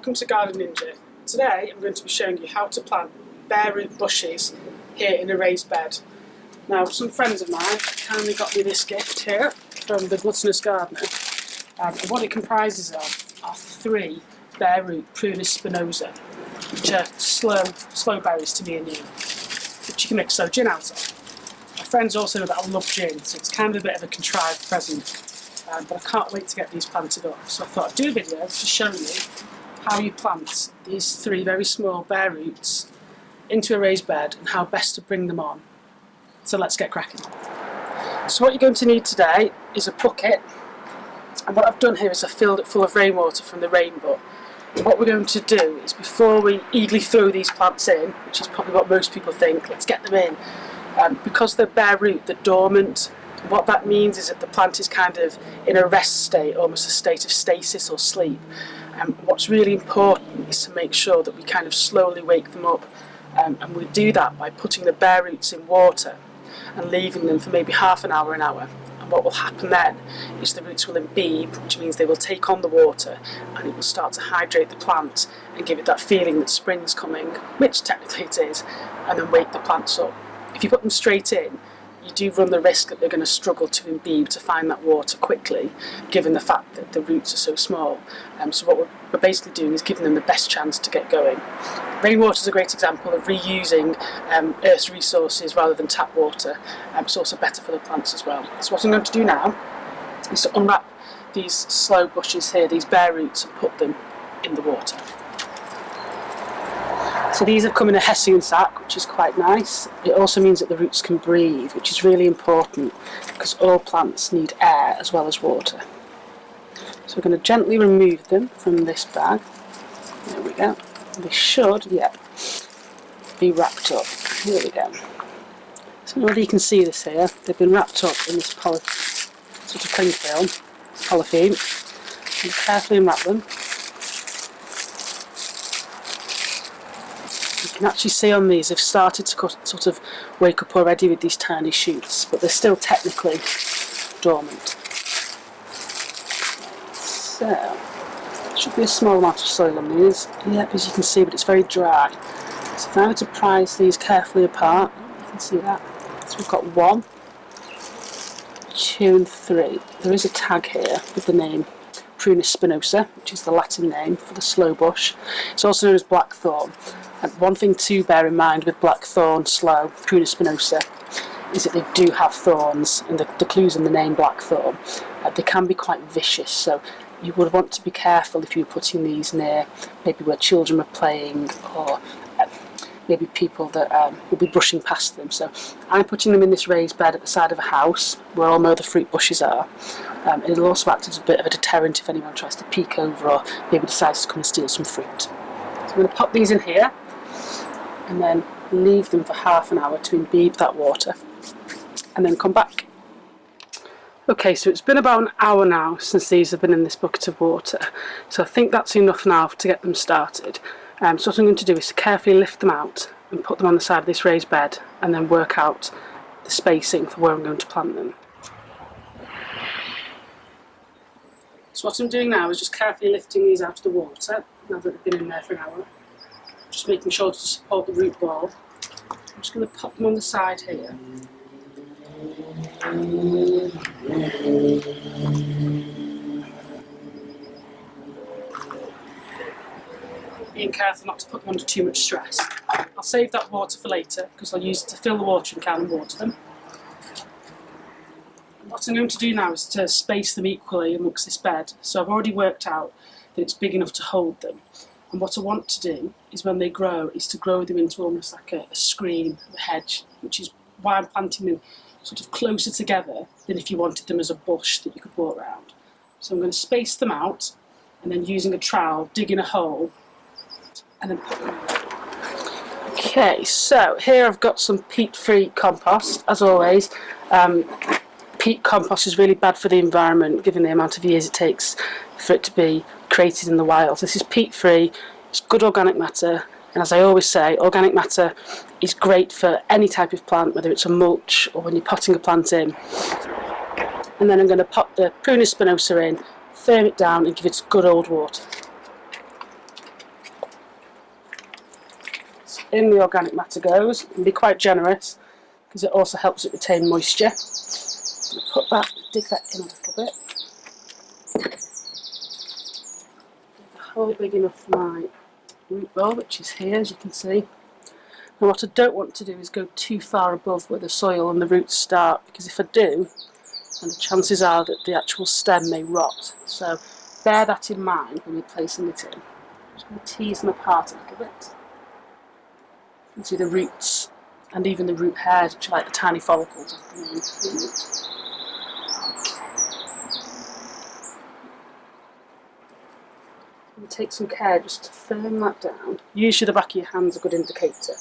welcome to Garden Ninja. Today I'm going to be showing you how to plant bare root bushes here in a raised bed. Now some friends of mine kindly got me this gift here from the Gluttonous Gardener um, and what it comprises of are three bare root Prunus spinosa which are sloe, sloe berries to me and you which you can make so gin out of. My friends also know that I love gin so it's kind of a bit of a contrived present um, but I can't wait to get these planted up. So I thought I'd do a video to show you how you plant these three very small bare roots into a raised bed and how best to bring them on. So let's get cracking. So what you're going to need today is a bucket and what I've done here is I've filled it full of rainwater from the rain butt. What we're going to do is before we eagerly throw these plants in, which is probably what most people think, let's get them in, um, because they're bare root, they're dormant, what that means is that the plant is kind of in a rest state, almost a state of stasis or sleep. Um, what's really important is to make sure that we kind of slowly wake them up. Um, and we do that by putting the bare roots in water and leaving them for maybe half an hour, an hour. And what will happen then is the roots will imbibe, which means they will take on the water and it will start to hydrate the plant and give it that feeling that spring's coming, which technically it is, and then wake the plants up. If you put them straight in, you do run the risk that they're going to struggle to imbibe to find that water quickly, given the fact that the roots are so small. Um, so what we're, we're, basically doing is giving them the best chance to get going. Rainwater is a great example of reusing um, Earth's resources rather than tap water. Um, it's also better for the plants as well. So what I'm going to do now is to unwrap these sloe bushes here, these bare roots, and put them in the water. So these have come in a hessian sack, which is quite nice. It also means that the roots can breathe, which is really important because all plants need air as well as water. So we're going to gently remove them from this bag. There we go. They should, yeah, be wrapped up. Here we go. So whether you can see this here, they've been wrapped up in this poly sort of cling film, polythene. Carefully unwrap them can actually see on these they've started to sort of wake up already with these tiny shoots, but they're still technically dormant. So, should be a small amount of soil on these. Yep, as you can see, but it's very dry. So if I were to prise these carefully apart, you can see that. So we've got one, two and three. There is a tag here with the name Prunus spinosa, which is the Latin name for the slow bush. It's also known as blackthorn. And one thing to bear in mind with blackthorn, slow, Prunus spinosa, is that they do have thorns, and the, the clue's in the name blackthorn. Uh, they can be quite vicious, so you would want to be careful if you were putting these near maybe where children are playing or maybe people that um, will be brushing past them. So I'm putting them in this raised bed at the side of a house where all my other fruit bushes are. Um, it'll also act as a bit of a deterrent if anyone tries to peek over or maybe decides to come and steal some fruit. So I'm going to pop these in here and then leave them for half an hour to imbibe that water and then come back. Okay, so it's been about an hour now since these have been in this bucket of water, so I think that's enough now to get them started. Um, so what I'm going to do is carefully lift them out and put them on the side of this raised bed and then work out the spacing for where I'm going to plant them. So what I'm doing now is just carefully lifting these out of the water, now that they've been in there for an hour. Just making sure to support the root ball. I'm just going to pop them on the side here. Being careful not to put them under too much stress. I'll save that water for later because I'll use it to fill the watering can and water them. What I'm going to do now is to space them equally amongst this bed. So I've already worked out that it's big enough to hold them. And what I want to do is when they grow, is to grow them into almost like a, a screen, a hedge, which is why I'm planting them sort of closer together than if you wanted them as a bush that you could walk around. So I'm going to space them out and then using a trowel, digging a hole and then Okay, so here I've got some peat-free compost, as always. Um, peat compost is really bad for the environment, given the amount of years it takes for it to be created in the wild. This is peat free, it's good organic matter, and as I always say, organic matter is great for any type of plant, whether it's a mulch or when you're potting a plant in. And then I'm going to pop the Prunus spinosa in, firm it down and give it good old water. In the organic matter goes. And be quite generous because it also helps it retain moisture. Put that, dig that in a little bit. A hole big enough for my root ball, which is here as you can see. And what I don't want to do is go too far above where the soil and the roots start because if I do, then the chances are that the actual stem may rot. So bear that in mind when you're placing it in. Just going to tease them apart a little bit. You can see the roots and even the root hairs, which are like the tiny follicles of the. And take some care just to firm that down. Usually the back of your hand's a good indicator.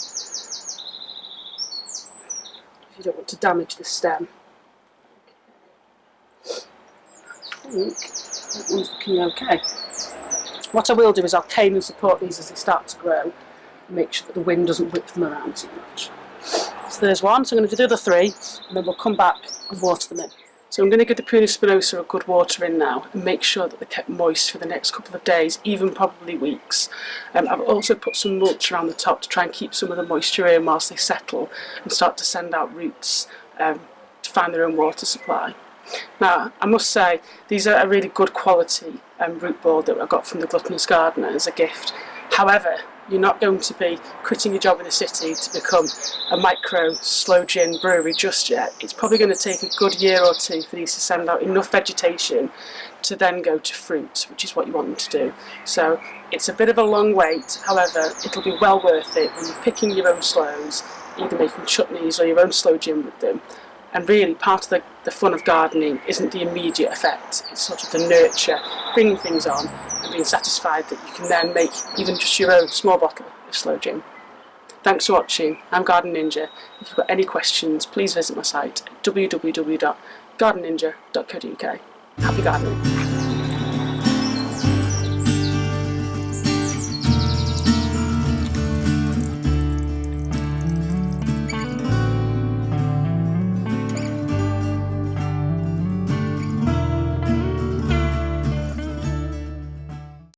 If you don't want to damage the stem. I think that one's looking okay. What I will do is I'll cane and support these as they start to grow make sure that the wind doesn't whip them around too much. So there's one, so I'm going to do the other three and then we'll come back and water them in. So I'm going to give the Prunus spinosa a good water in now and make sure that they're kept moist for the next couple of days, even probably weeks. Um, I've also put some mulch around the top to try and keep some of the moisture in whilst they settle and start to send out roots um, to find their own water supply. Now, I must say, these are a really good quality um, root board that I got from the Gluttonous Gardener as a gift. However, you're not going to be quitting your job in the city to become a micro sloe gin brewery just yet. It's probably going to take a good year or two for these to send out enough vegetation to then go to fruit, which is what you want them to do. So it's a bit of a long wait, however, it'll be well worth it when you're picking your own sloes, either making chutneys or your own sloe gin with them. And really, part of the, the fun of gardening isn't the immediate effect, it's sort of the nurture, bringing things on and being satisfied that you can then make even just your own small bottle of sloe gin. Thanks for watching, I'm Garden Ninja. If you've got any questions, please visit my site www.gardenninja.co.uk. Happy gardening!